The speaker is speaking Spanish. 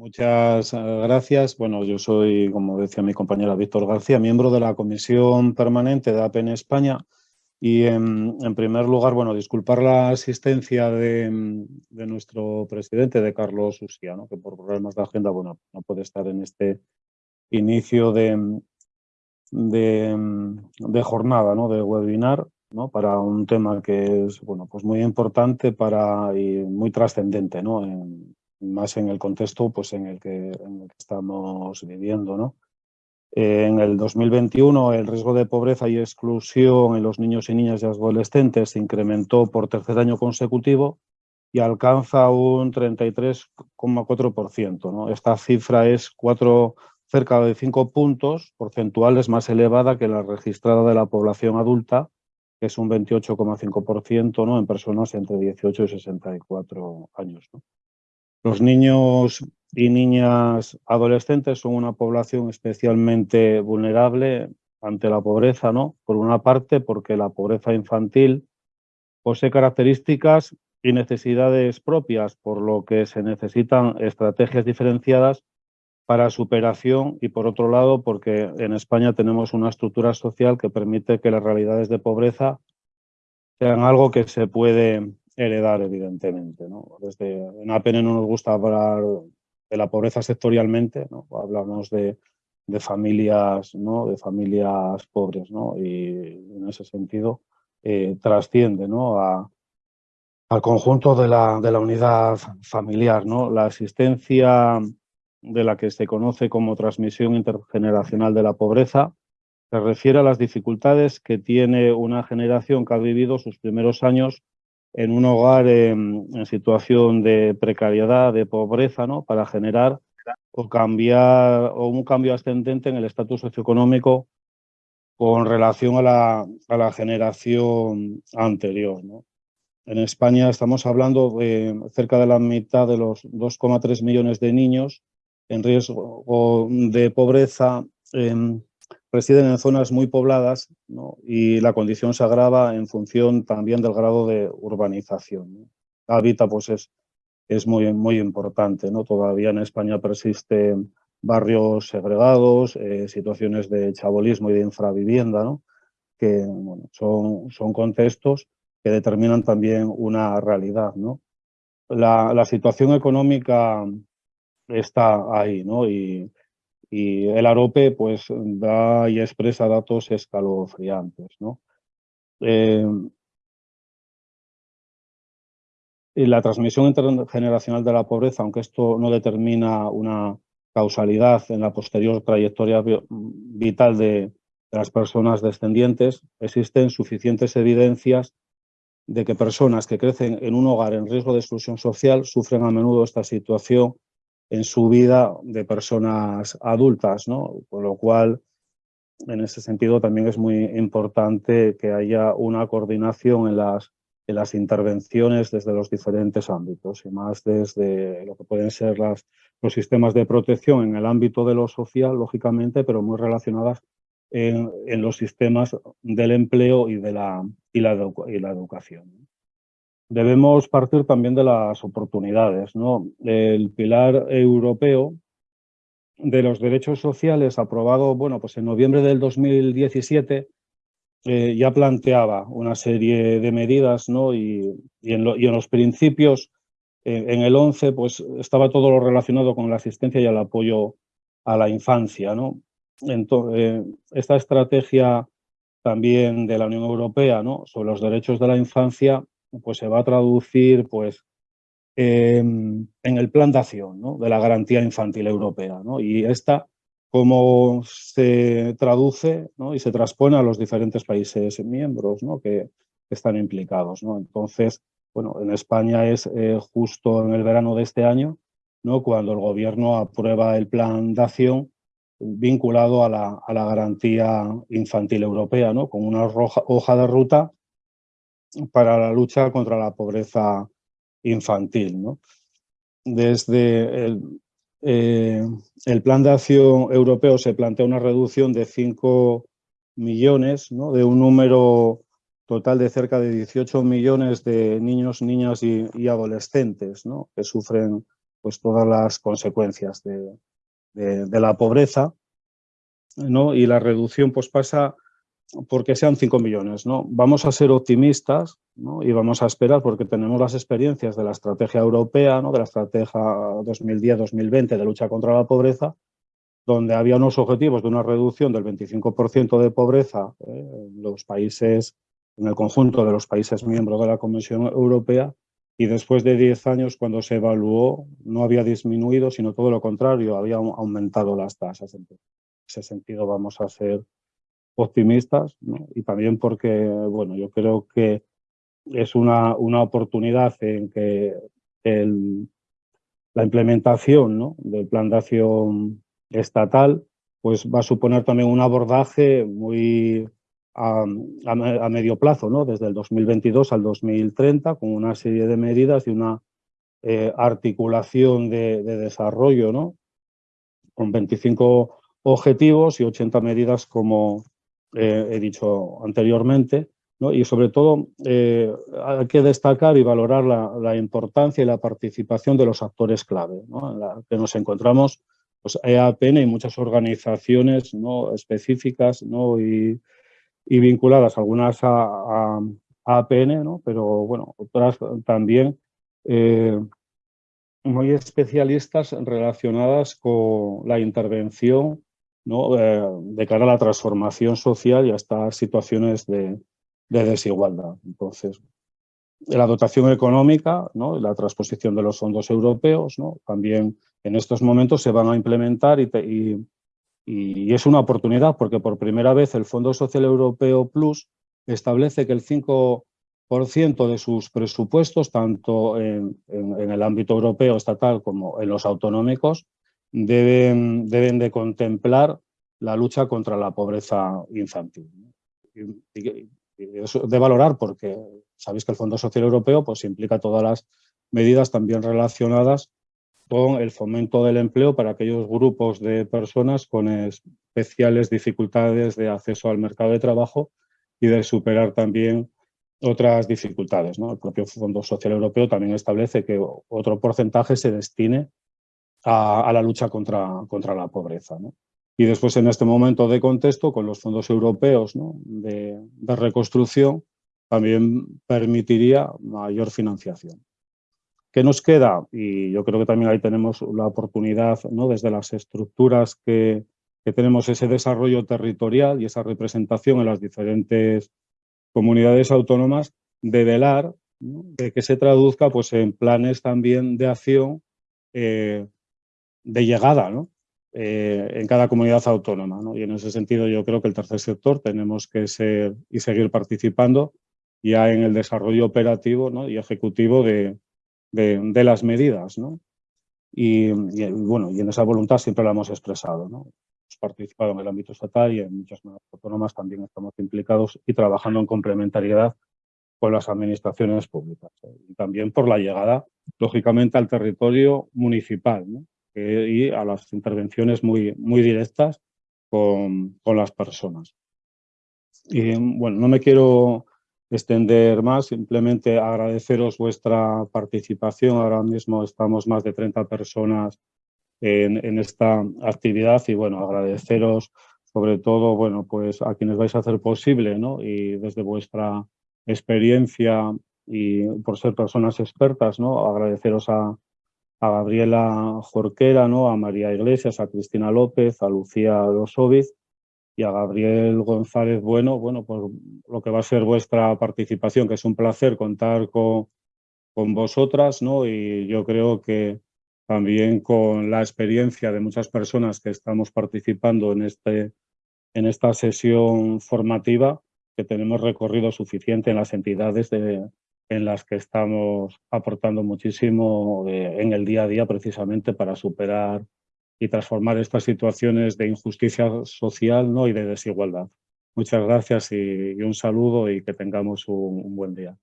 Muchas eh, gracias. Bueno, yo soy, como decía mi compañera Víctor García, miembro de la Comisión Permanente de APN España y en, primer lugar, bueno, disculpar la asistencia de, nuestro presidente, de Carlos Usía, que por problemas de agenda, bueno, no puede estar en este inicio de, de, jornada, ¿no? de webinar, ¿no? para un tema que es bueno, pues muy importante para, y muy trascendente, ¿no? Más en el contexto pues, en, el que, en el estamos viviendo. ¿no? En el 2021 el riesgo de pobreza y exclusión en los niños y niñas y adolescentes se incrementó por tercer año consecutivo y alcanza un 33,4%. ¿no? Esta cifra es cuatro cerca de 5 puntos porcentuales más elevada que la registrada de la población adulta, que es un 28,5% ¿no? en personas entre 18 y 64 años. Los niños y niñas adolescentes son una población especialmente vulnerable ante la pobreza, ¿no? Por una parte, porque la pobreza infantil posee características y necesidades propias, por lo que se necesitan estrategias diferenciadas para superación y por otro lado porque en España tenemos una estructura social que permite que las realidades de pobreza sean algo que se puede heredar evidentemente. ¿no? Desde, en APN no nos gusta hablar de la pobreza sectorialmente, ¿no? hablamos de, familias, ¿no? de familias pobres ¿no? y en ese sentido eh, trasciende ¿no? a, al conjunto de la, de la unidad familiar. ¿no? La existencia de la que se conoce como transmisión intergeneracional de la pobreza, se refiere a las dificultades que tiene una generación que ha vivido sus primeros años en un hogar en, situación de precariedad, de pobreza, ¿no? para generar o cambiar o un cambio ascendente en el estatus socioeconómico con relación a la, a la generación anterior. ¿no? En España estamos hablando de cerca de la mitad de los 2,3 millones de niños en riesgo de pobreza residen en zonas muy pobladas y la condición se agrava en función también del grado de urbanización. La hábitat pues es, es muy, muy importante. ¿no? Todavía en España persisten barrios segregados, eh, situaciones de chabolismo y de infravivienda, ¿no? que son, son contextos que determinan también una realidad. ¿no? La, la situación económica está ahí, ¿no? Y, el AROPE pues da y expresa datos escalofriantes, ¿no? Eh, y la transmisión intergeneracional de la pobreza, aunque esto no determina una causalidad en la posterior trayectoria vital de las personas descendientes, existen suficientes evidencias de que personas que crecen en un hogar en riesgo de exclusión social sufren a menudo esta situación en su vida de personas adultas, ¿no? Con lo cual, en ese sentido, también es muy importante que haya una coordinación en las, en las intervenciones desde los diferentes ámbitos y más desde lo que pueden ser los sistemas de protección en el ámbito de lo social, lógicamente, pero muy relacionadas en, en los sistemas del empleo y, de la, y, la, y la educación debemos partir también de las oportunidades. ¿no? El pilar europeo de los derechos sociales, aprobado bueno, pues en noviembre del 2017, eh, ya planteaba una serie de medidas ¿no? y, en los principios, en el 11, pues estaba todo lo relacionado con la asistencia y el apoyo a la infancia. ¿no? Entonces, eh, esta estrategia también de la Unión Europea ¿no? sobre los derechos de la infancia pues se va a traducir pues, en el plan de acción de la garantía infantil europea. Y esta, cómo se traduce y se transpone a los diferentes países miembros que, están implicados. Entonces, bueno, en España es eh, justo en el verano de este año, ¿no? cuando el gobierno aprueba el plan de acción vinculado a la, a la garantía infantil europea, ¿no? con una hoja de ruta para la lucha contra la pobreza infantil. Desde el, eh, el, Plan de Acción Europeo se plantea una reducción de 5 millones, de un número total de cerca de 18 millones de niños, niñas y, adolescentes que sufren pues todas las consecuencias de, la pobreza. Y la reducción pues pasa porque sean 5 millones, ¿no? Vamos a ser optimistas ¿no? y vamos a esperar porque tenemos las experiencias de la estrategia europea, ¿no? de la estrategia 2010-2020 de lucha contra la pobreza, donde había unos objetivos de una reducción del 25% de pobreza ¿eh? en los países, en el conjunto de los países miembros de la Comisión Europea, y después de 10 años, cuando se evaluó, no había disminuido, sino todo lo contrario, había aumentado las tasas. En ese sentido vamos a ser optimistas y también porque, bueno, yo creo que es una, una oportunidad en que la implementación del plan de acción estatal pues va a suponer también un abordaje muy a, medio plazo, ¿no? desde el 2022 al 2030, con una serie de medidas y una eh, articulación de, desarrollo, ¿no? con 25 objetivos y 80 medidas, como eh, he dicho anteriormente. Y sobre todo eh, hay que destacar y valorar la, importancia y la participación de los actores clave, en la que nos encontramos pues, EAPN y muchas organizaciones específicas y vinculadas algunas a, APN, pero bueno, otras también eh, muy especialistas relacionadas con la intervención ¿no? Eh, de cara a la transformación social y a estas situaciones de, desigualdad. Entonces, la dotación económica, ¿no? la transposición de los fondos europeos, ¿no? también en estos momentos se van a implementar y, y es una oportunidad porque por primera vez el Fondo Social Europeo Plus establece que el 5% de sus presupuestos, tanto en, el ámbito europeo estatal como en los autonómicos, deben, deben de contemplar la lucha contra la pobreza infantil. Y, eso de valorar porque sabéis que el Fondo Social Europeo pues, implica todas las medidas también relacionadas con el fomento del empleo para aquellos grupos de personas con especiales dificultades de acceso al mercado de trabajo y de superar también otras dificultades. ¿no? El propio Fondo Social Europeo también establece que otro porcentaje se destine a, la lucha contra, contra la pobreza. Y después, en este momento de contexto, con los fondos europeos de reconstrucción, también permitiría mayor financiación. ¿Qué nos queda? Y yo creo que también ahí tenemos la oportunidad, ¿no? desde las estructuras que, tenemos ese desarrollo territorial y esa representación en las diferentes comunidades autónomas, de velar de que se traduzca pues, en planes también de acción eh, de llegada ¿no? Eh, en cada comunidad autónoma. Y en ese sentido yo creo que el tercer sector tenemos que ser y seguir participando ya en el desarrollo operativo y ejecutivo de, de, las medidas, ¿no? Y, bueno, y en esa voluntad siempre la hemos expresado, ¿no? Hemos participado en el ámbito estatal y en muchas autónomas también estamos implicados y trabajando en complementariedad con las administraciones públicas. Y también por la llegada, lógicamente, al territorio municipal ¿no? Y a las intervenciones muy, muy directas con, con las personas. Y bueno, no me quiero extender más, simplemente agradeceros vuestra participación. Ahora mismo estamos más de 30 personas en, esta actividad y bueno, agradeceros sobre todo bueno, pues a quienes vais a hacer posible ¿no? y desde vuestra experiencia y por ser personas expertas, ¿no? agradeceros a, a Gabriela Jorquera, ¿no? a María Iglesias, a Cristina López, a Lucía Losoviz y a Gabriel González Bueno, bueno, por lo que va a ser vuestra participación, que es un placer contar con, con vosotras, ¿no? Y yo creo que también con la experiencia de muchas personas que estamos participando en, este, en esta sesión formativa, que tenemos recorrido suficiente en las entidades de, en las que estamos aportando muchísimo eh, en el día a día precisamente para superar y transformar estas situaciones de injusticia social ¿no? y de desigualdad. Muchas gracias y, un saludo y que tengamos un buen día.